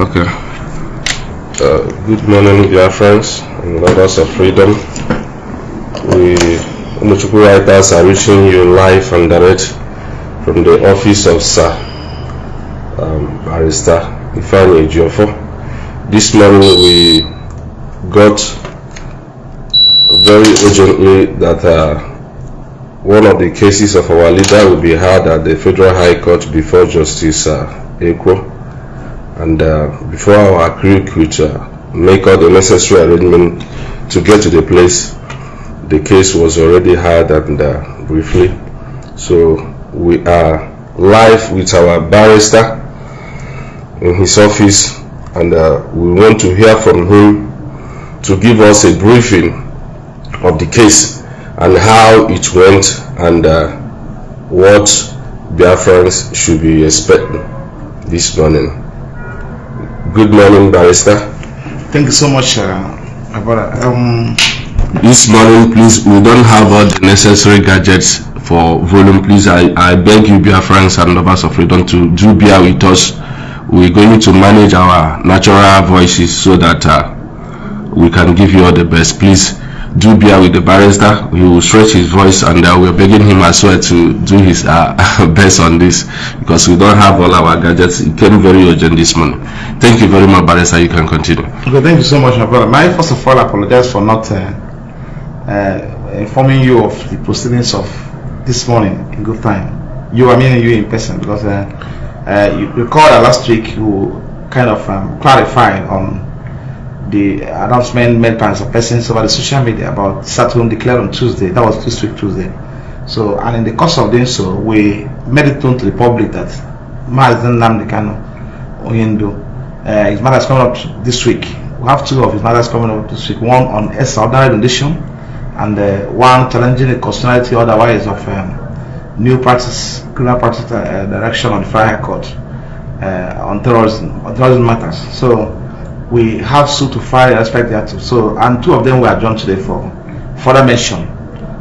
Okay. Uh, good morning, dear friends and lovers of freedom. We, Umuchukwu writers, are reaching you live and direct from the office of Sir um, Barrister Ifeanyi Ejiofor. This morning we got very urgently that uh, one of the cases of our leader will be heard at the Federal High Court before Justice uh, Ekwo and uh, before our crew could uh, make all the necessary arrangement to get to the place, the case was already heard and uh, briefly. So we are live with our barrister in his office, and uh, we want to hear from him to give us a briefing of the case and how it went and uh, what Biafrans should be expecting this morning. Good morning, barrister. Thank you so much, uh, my brother. Um, This morning, please, we don't have all the necessary gadgets for volume. Please, I, I beg you, Biafrans and lovers of freedom, to do bear with us. We're going to manage our natural voices so that uh, we can give you all the best. Please do bear with the barrister. He will stretch his voice, and uh, we're begging him as well to do his uh, best on this because we don't have all our gadgets. It came very urgent this morning. Thank you very much, barrister. You can continue. okay, thank you so much, my brother. May I first of all apologize for not uh, uh, informing you of the proceedings of this morning in good time. You, I mean you in person, because uh, uh, you recall last week you kind of um, clarified on the announcement made by some persons over the social media about Saturn declared on Tuesday. That was this week Tuesday. So, and in the course of doing so, we made it known to the public that Mazen Namdekano Onyendu, uh, his mother is coming up this week. We have two of his mothers coming up this week. One on extraordinary rendition, and uh, one challenging the constitutionality otherwise of um, new practice, criminal practice uh, direction on the Fire High Court uh, on terrorism, on terrorism matters. So we have suit to file respect thereto. So and two of them were adjourned today for further mention.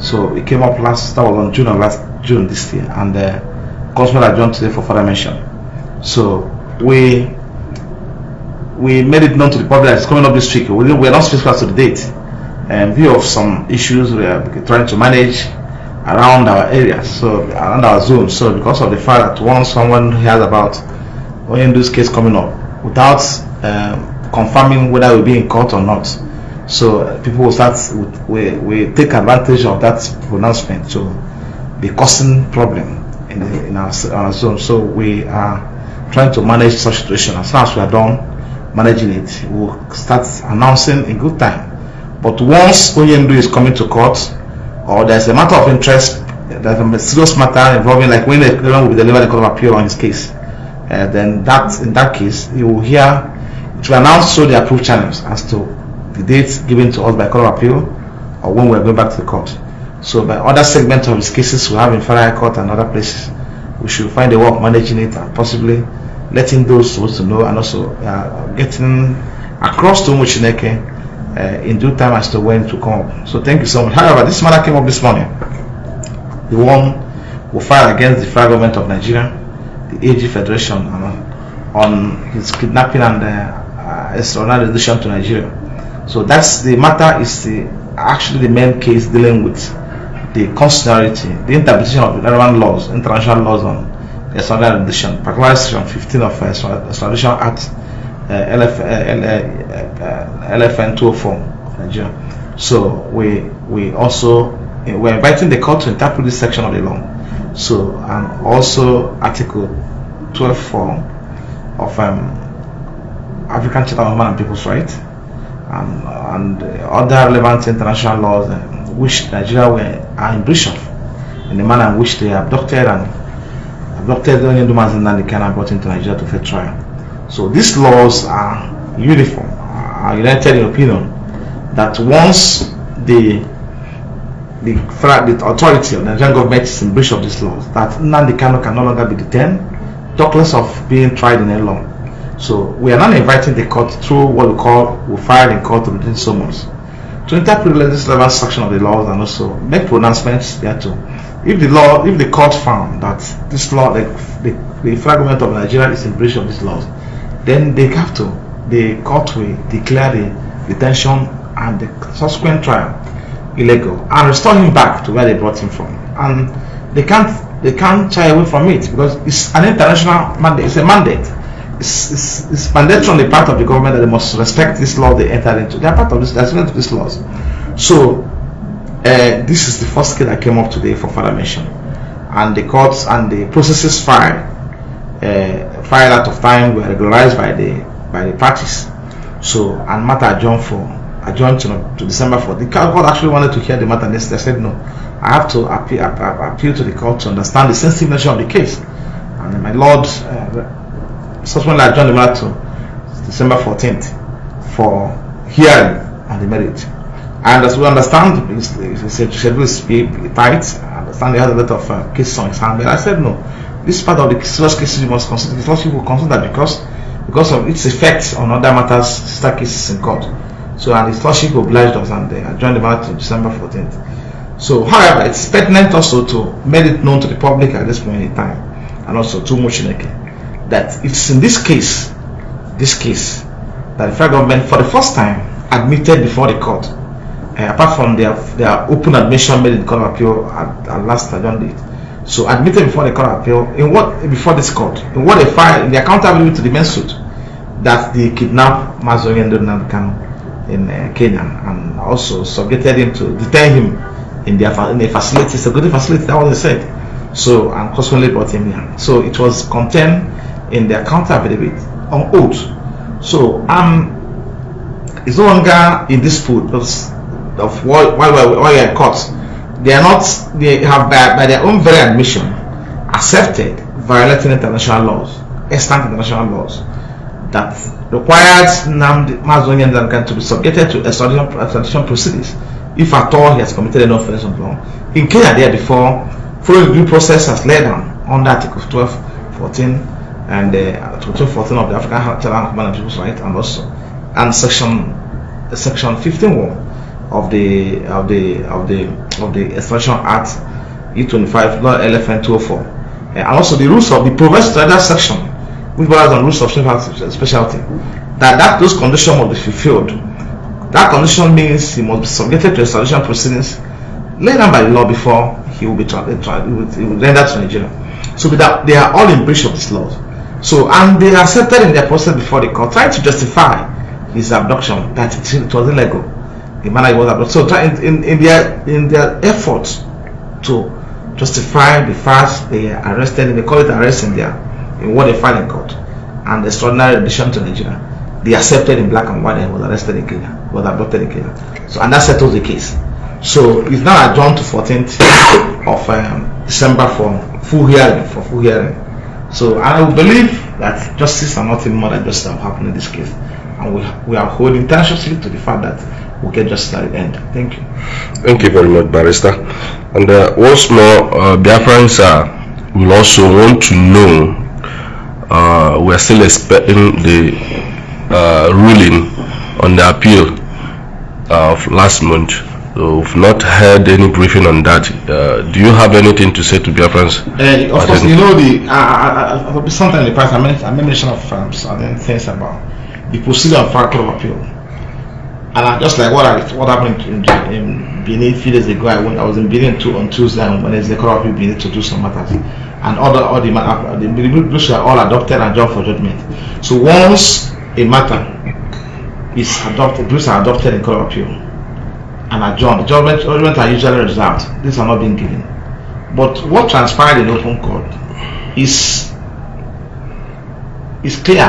So it came up last that was on June of last June this year, and uh, Constable adjourned today for further mention. So we we made it known to the public that it's coming up this week. We, we are not specific as to the date. In view of some issues we are trying to manage around our area so around our zone. So because of the fact that once someone hears about when this case coming up without um, confirming whether we'll be in court or not, so uh, people will start we, we take advantage of that pronouncement to be causing problem in, the, in our, our zone. So we are trying to manage such situation. As soon as we are done managing it, we'll start announcing in good time. But once Onyendu is coming to court, or there's a matter of interest, there's a serious matter involving, like when the claimant will be delivered the court of appeal on his case, uh, then that in that case, you will hear will announce through the approved channels as to the dates given to us by court of appeal or when we're going back to the court. So by other segments of his cases we have in Federal Court and other places, we should find a way of managing it and possibly letting those supposed to know and also uh, getting across to Muchineke uh, in due time as to when to come up. So thank you so much. However, this matter came up this morning. The one who filed against the federal government of Nigeria, the AG Federation, uh, on his kidnapping and uh, uh, extraordinary addition to Nigeria. So that's the matter is the actually the main case dealing with the constitutionality, the interpretation of relevant laws, international laws on extraordinary addition, particularly section 15 of uh, Extradition Act uh, LF, uh, uh, LFN 204 of Nigeria. So we we also we're inviting the court to interpret this section of the law. So and also Article 12.4 of um, African Charter of Human and People's Rights and, and other relevant international laws uh, which Nigeria were, are in breach of in the manner in which they abducted and abducted the only Dumas and Nandi and brought into Nigeria to fair trial. So these laws are uniform, are united in opinion that once the the, the authority of the Nigerian government is in breach of these laws, that Nnamdi Kanu can no longer be detained, talk less of being tried in a law. So we are now inviting the court through what we call we file in court within summons to interpret relevant section of the laws and also make pronouncements there too. If the law, if the court found that this law, the, the, the fragment of Nigeria is in breach of these laws, then they have to, the court will declare the detention and the subsequent trial illegal and restore him back to where they brought him from. And they can't they can't shy away from it because it's an international mandate. It's a mandate. It's, it's, it's mandatory on the part of the government that they must respect this law they entered into. They are part of this. They're to these laws. So uh, this is the first case that came up today for further mention, and the courts and the processes filed uh, filed out of time were regularized by the by the parties. So and matter adjourned for adjourned to, to December 4th. The court actually wanted to hear the matter next. I said no. I have to appeal, appeal to the court to understand the sensitive nature of the case. And my lord uh, subsequently adjourned the matter to December 14th for hearing on the merit. And as we understand, the schedule is tight. I understand they had a lot of uh, cases on his hand, but I said no. This part of the serious cases you must consider. The lordship will consider because because of its effects on other matters, sister cases in court. So and his lordship obliged us and they adjourned the matter to December 14th. So however, it's pertinent also to make it known to the public at this point in time and also to Moshineke that it's in this case, this case, that the federal government for the first time admitted before the court, uh, apart from their their open admission made in the court of appeal at, at last adjourned date. So admitted before the court of appeal in what before this court in what they filed in the accountability to the main suit that they kidnapped Mazoyan Kanu in uh, Kenya and also subjected him to detain him in their in a facility, security facility. That was said. So and consequently brought him here. So it was contained in their counter affidavit on oath. So um, it's no longer in dispute because of why why why are caught. They are not. They have by, by their own very admission accepted violating international laws, extant international laws that required Nnamdi Mazonia Nzamkan to be subjected to extradition, extradition proceedings if at all he has committed an offense of law. In Kenya, there before, following due process has laid down under Article 12, 14, and uh, Article 14 of the African and People's Rights, and also and Section Section 15 of the of the of the of the Extradition Act E25 Law LFN 204, uh, and also the rules of the provisions to section which borders on rules of specialty, that, that those conditions must be fulfilled. That condition means he must be subjected to extradition proceedings laid down by the law before he will be tried, he will, he will render to Nigeria. So that they are all in breach of this law. So and they accepted in their process before the court, trying to justify his abduction that it was illegal. The manner he was abducted. So in, in, in their in their efforts to justify the fact they arrested him, they call it arrest in there in what they filed in court and the extraordinary addition to Nigeria, they accepted in black and white and was arrested in Kenya, was abducted in Kenya. So and that settles the case. So it's now adjourned to 14th of um, December for full hearing, for full hearing. So I believe that justice and nothing more than justice will happen in this case. And we, we are holding tenaciously to the fact that we'll get justice at the end. Thank you. Thank you very much, Barrister. And uh, once more, uh, Biafrans uh, will also want to know uh, we're still expecting the uh, ruling on the appeal uh, of last month. So we've not heard any briefing on that. Uh, do you have anything to say to Biafrans? Uh, of course, you know the uh, uh, something in the past. I made, I made mention of um, certain things about the procedure of Court of Appeal, and I, just like what I, what happened in, in Benin a few days ago, I, went, I was in Benin on Tuesday and Wednesday. Court of Appeal Benin to do some matters and other all the, uh, the, are all adopted and joined for judgment. So once a matter is adopted, those are adopted in court of appeal and adjourned. Judgment, judgment are usually reserved. These are not being given. But what transpired in open court is is clear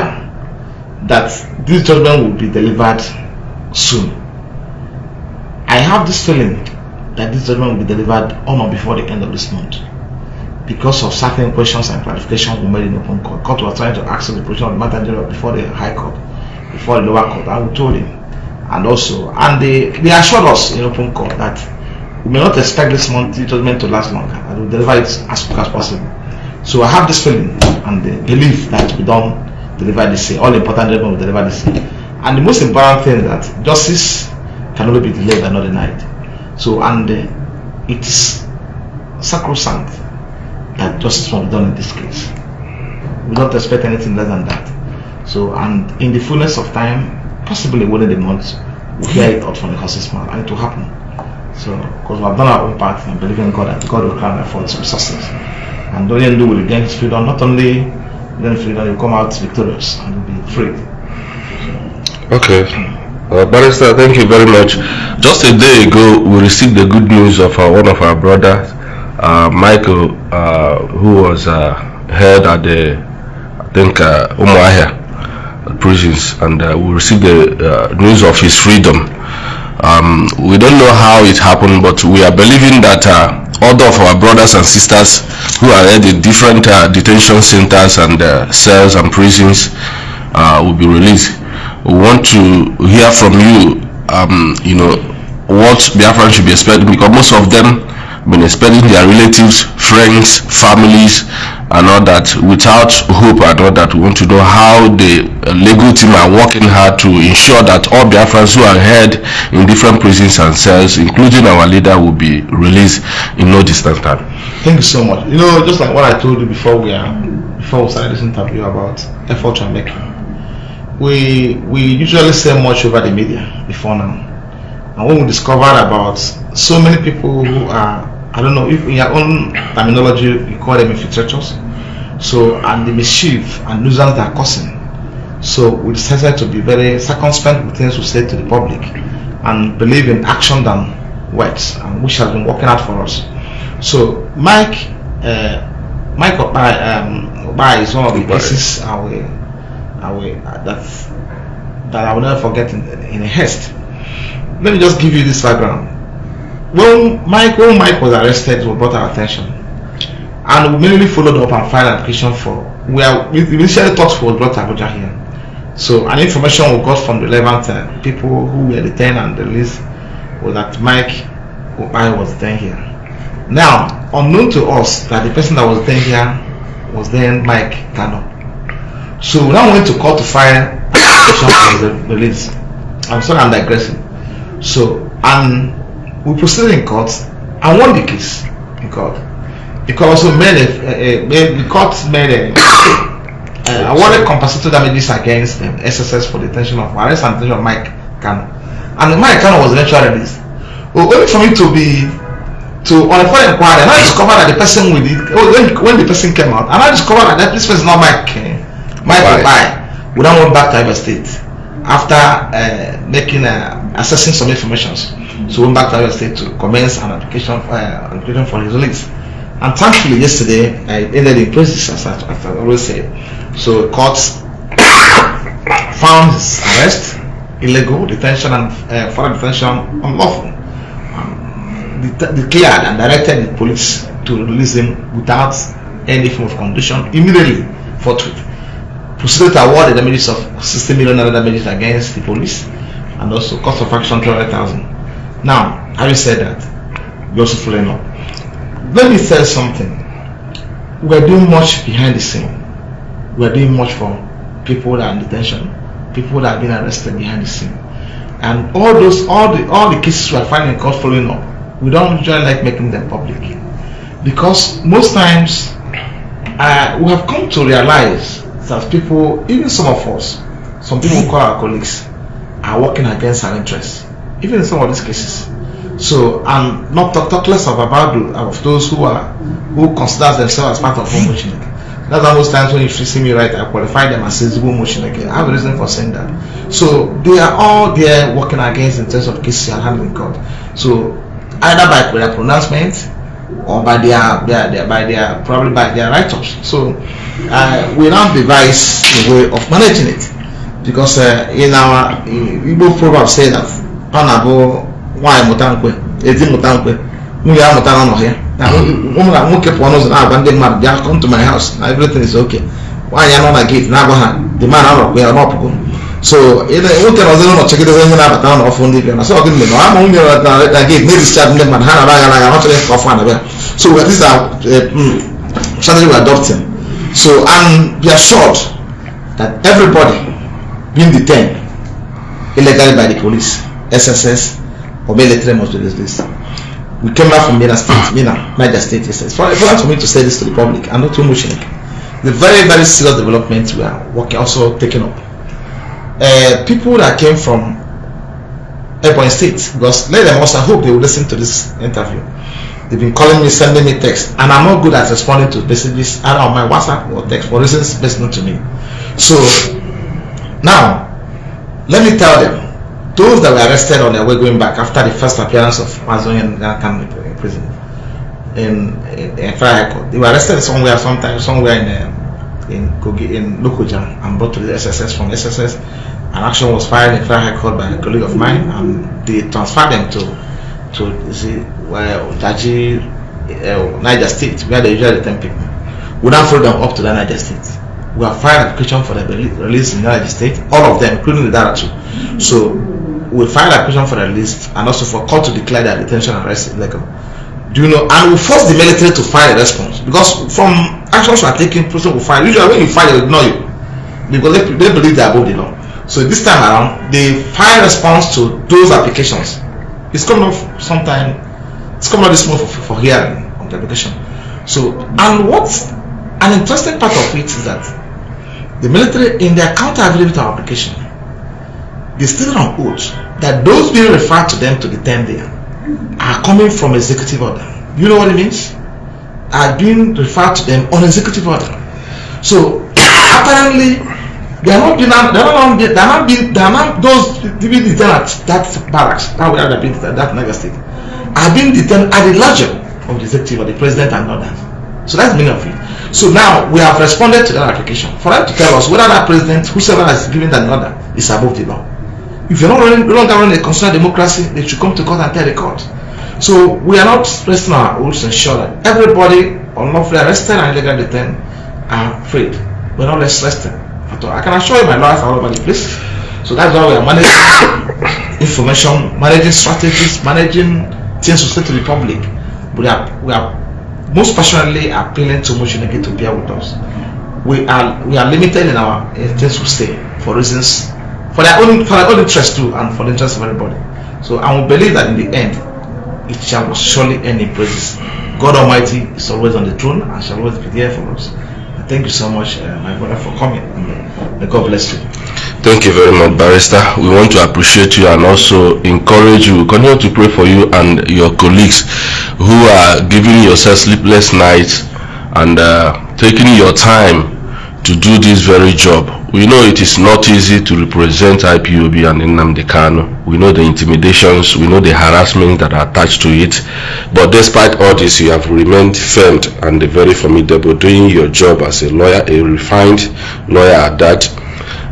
that this judgment will be delivered soon. I have this feeling that this judgment will be delivered on or before the end of this month because of certain questions and clarifications we made in open court. Court was trying to ask the position of the matter before the High Court, before the lower court, we told him. And also, and they, they assured us in open court that we may not expect this month judgment to last longer, and we'll deliver it as quick as possible. So I have this feeling and the belief that we don't deliver this. All important judgment will deliver this. And the most important thing is that justice can only be delayed and not denied. So, and uh, it's sacrosanct that justice was done in this case. We don't expect anything less than that. So, and in the fullness of time, possibly within the month, we'll hear it out from the horse's mouth, and it will happen. So, because we have done our own part and believe in God that God will crown our efforts with success. And you do will gain his freedom, not only gain freedom, you come out victorious and be free. Okay. Uh, Barrister, thank you very much. Just a day ago, we received the good news of uh, one of our brothers, uh, Michael, uh, who was uh, held at the, I think, uh, Umuahia prisons, and uh, we received the uh, news of his freedom. Um, we don't know how it happened, but we are believing that uh, all of our brothers and sisters who are held the different uh, detention centers and uh, cells and prisons uh, will be released. We want to hear from you, um, you know, what Biafran should be expecting because most of them been expecting their relatives, friends, families, and all that without hope and all that. We want to know how the legal team are working hard to ensure that all Biafrans who are held in different prisons and cells, including our leader, will be released in no distant time. Thank you so much. You know, just like what I told you before we are before we started this interview about effort we're making. We we usually say much over the media before now. And when we discovered about so many people who are I don't know if in your own terminology you call them infiltrators. So and the mischief and nuisance they are causing. So we decided to be very circumspect with things we say to the public and believe in action than words and which has been working out for us. So Mike uh, Mike Obai, um, Obai is one of the Obai. cases I will, I will, that that I will never forget in, in a haste. Let me just give you this background. When Mike when Mike was arrested, was brought our attention, and we immediately followed up and filed application for. We we initially thought was brought Abuja here. So an information we got from the relevant uh, people who were detained and released was that Mike Obai was detained here. Now, unknown to us that the person that was detained here was then Mike Kano. So we now went to court to file application for the release. I'm sorry, I'm digressing. So, and we proceeded in court and won the case in court. The court also made a, a, a the court made a, a awarded compensatory damages against um, SSS for detention of arrest and detention of Mike Kano. And Mike Kano was eventually released. Well, only for me to be to on a further inquiry, and I discovered that the person with it oh, when, when the person came out, and I discovered that this person is not Mike uh, Mike? Obai. We then went back to Iowa State after uh, making uh, assessing some informations. So we went back to Iowa State to commence an application uh, an application for his release. And thankfully, yesterday I ended in process as I, as I always say. So courts found his arrest illegal, detention and uh, further detention unlawful. Um, declared and directed the police to release him without any form of condition immediately forthwith. Proceeded to award the damages of 60 million damages against the police and also cost of action 200,000. Now, having said that, we also following up. Let me tell something. We're doing much behind the scene. We're doing much for people that are in detention, people that have been arrested behind the scene. And all those, all the, all the cases we are finding in court following up, we don't usually like making them public because most times uh, we have come to realize that people, even some of us, some people who call our colleagues, are working against our interests, even in some of these cases. So, I'm not talk, less of about of those who are who consider themselves as part of Homo Chineke. That's most times when you see me right, I qualify them as Homo Chineke. I have a reason for saying that. So they are all there working against in terms of cases and handling court. So either by their pronouncement or by their, their, their by their probably by their write-ups. So uh, we now devise a way of managing it because uh, in our in Igbo proverb say that ọ na-abụ nwaanyị mụta nkwe ezi mụta nkwe nwunye ya mụta n'ọnọ ya. Na na nwoke pụọ n'ụzọ na-agwa ndị mmadụ bịa come to my house. Na everything is okay. Nwaanyị anọ na gate na-agwa ha the man anọkwa ya n'ọpụgo so nwoke na ọzọ chegidebe onye na-abata n'ọnụ ọfụ ndị bịa. Na sọ gịnị mere ama nwunye na na- na gate na-edischarge ndị mmadụ. Ha na-aba agha ọ chọrọ ka ọfụ anabịa so we- these are uh, mm, strategy we're adopting. So and be assured that everybody being detained illegally by the police, SSS, or maybe military must be released. We came back from Minna State, Minna, Niger State. It's important for me to say this to the public I'm not too much. the very very serious development we are working also taking up. Uh, people that came from Ebonyi State, because let them also I hope they will listen to this interview. They've been calling me, sending me text, and I'm not good at responding to messages either on my WhatsApp or text for reasons best known to me. So now, let me tell them, those that were arrested on their way going back after the first appearance of Mazonian in in prison in in, in Fire Court, they were arrested somewhere, sometime, somewhere in um, in Kogi, in Lokoja and brought to the SSS from SSS. An action was filed in Fire Court by a colleague of mine, and they transferred them to to see well Jaji uh, Niger State where they usually detain people. We now follow them up to the Niger State. We have filed application for the release in Niger State, all of them, including the director. So we filed application for the list and also for court to declare their detention and arrest illegal. Do you know? And we force the military to file a response because from actions we are taking, person will file. Usually when you file, they ignore you because they, they believe they are above the law. So this time around, they file response to those applications. It's coming up sometime. It's coming out this month for, for hearing on the application. So and what an interesting part of it is that the military in their counter affidavit application, they stated on oath that those being referred to them to detain there are coming from executive order. You know what it means? Are being referred to them on executive order. So apparently they are not being they are not they are not being they are not those being detained at that barracks that they are being detained that Niger state are being detained at the leisure of the executive or the president and others. So that's the meaning of it. So now we have responded to that application for them to tell us whether that president, whoever has given that order, is above the law. If you're not running, a constitutional democracy, they should come to court and tell the court. So we are not resting our oaths and ensure that everybody unlawfully arrested and illegally detained are freed. We're not less resting at all. I can assure you my lawyers are all over the place. So that's why we are managing information, managing strategies, managing things to say to the public. We are we are most passionately appealing to Motioneke to bear with us. We are we are limited in our uh, things to for reasons for their own for their own interest too and for the interest of everybody. So I will believe that in the end it shall surely end in praises. God Almighty is always on the throne and shall always be there for us. Thank you so much, uh, my brother, for coming. May God bless you. Thank you very much, Barrister. We want to appreciate you and also encourage you. Continue to pray for you and your colleagues who are giving yourself sleepless nights and uh, taking your time to do this very job. We know it is not easy to represent IPOB and Nnamdi Kanu. We know the intimidations, we know the harassment that are attached to it. But despite all this, you have remained firm and very formidable doing your job as a lawyer, a refined lawyer at that.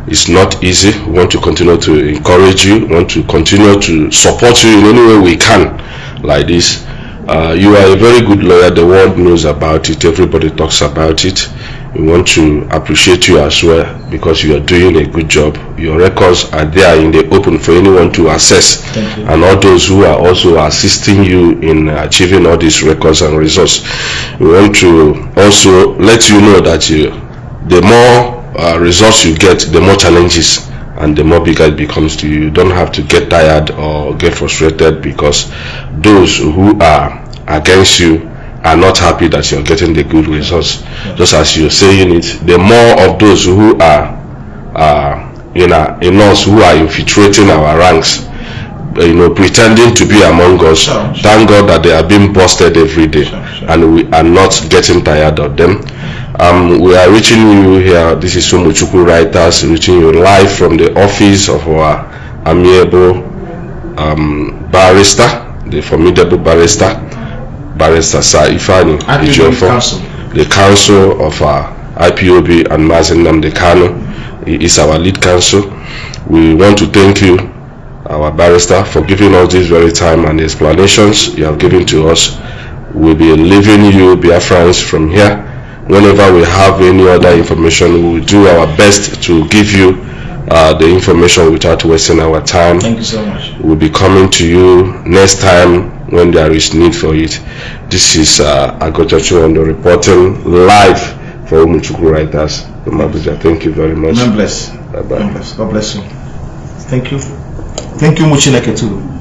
It's not easy. We want to continue to encourage you, we want to continue to support you in any way we can like this. Uh, you are a very good lawyer. The world knows about it. Everybody talks about it we want to appreciate you as well because you are doing a good job. Your records are there in the open for anyone to access. And all those who are also assisting you in achieving all these records and results we want to also let you know that you, the more uh, results you get the more challenges and the more bigger it becomes to you. You don't have to get tired or get frustrated because those who are against you are not happy that you're getting the good results. Just as you're saying it, the more of those who are uh, in, in us who are infiltrating our ranks, you know, pretending to be among us, thank God that they are being busted every day and we are not getting tired of them. Um, we are reaching you here. This is Umuchukwu Writers reaching you live from the office of our amiable um, barrister, the formidable barrister, Barrister Sir Ifeanyi Ejiofor, the counsel of uh, IPOB and Mazi Nnamdi Kanu. He is our lead counsel. We want to thank you, our barrister, for giving us this very time and explanations you have given to us. We'll be leaving you, Biafrans, from here. Whenever we have any other information, we will do our best to give you uh, the information without wasting our time. Thank you so much. We'll be coming to you next time when there is need for it. This is uh, Agochacho on the reporting live for Umuchukwu Writers from Abuja. Thank you very much. God bless. Bye-bye. God bless. God bless you. Thank you. Thank you, Muchineke too.